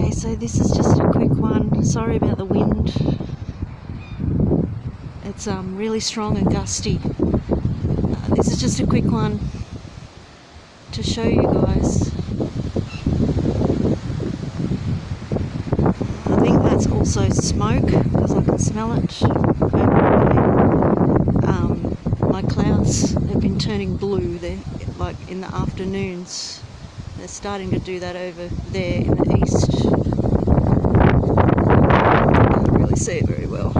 Okay, so this is just a quick one. Sorry about the wind. It's um, really strong and gusty. Uh, this is just a quick one to show you guys. I think that's also smoke because I can smell it. Um, my clouds have been turning blue. They're like in the afternoons. They're starting to do that over there in the east. Can't really see it very well.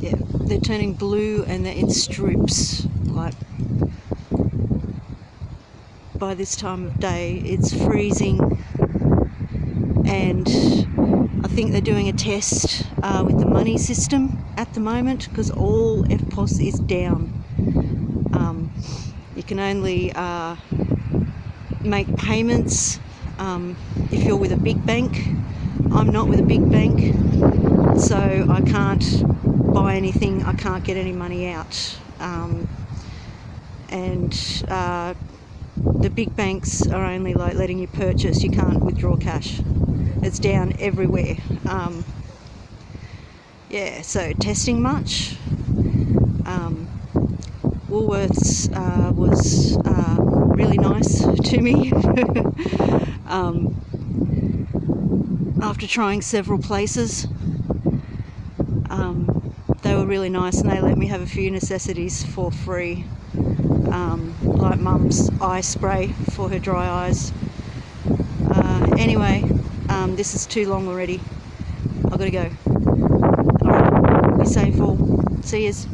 Yeah, they're turning blue and they're in strips. Like by this time of day, it's freezing, and I think they're doing a test uh, with the money system at the moment because all EFTPOS is down. You can only uh, make payments um, if you're with a big bank. I'm not with a big bank, so I can't buy anything, I can't get any money out. Um, and uh, the big banks are only like letting you purchase, you can't withdraw cash. It's down everywhere. Um, yeah, so testing much. Um, Woolworths uh, was uh, really nice to me um, after trying several places. Um, they were really nice and they let me have a few necessities for free, um, like mum's eye spray for her dry eyes. Uh, anyway, um, this is too long already. I've got to go. Alright, be safe all. See yous.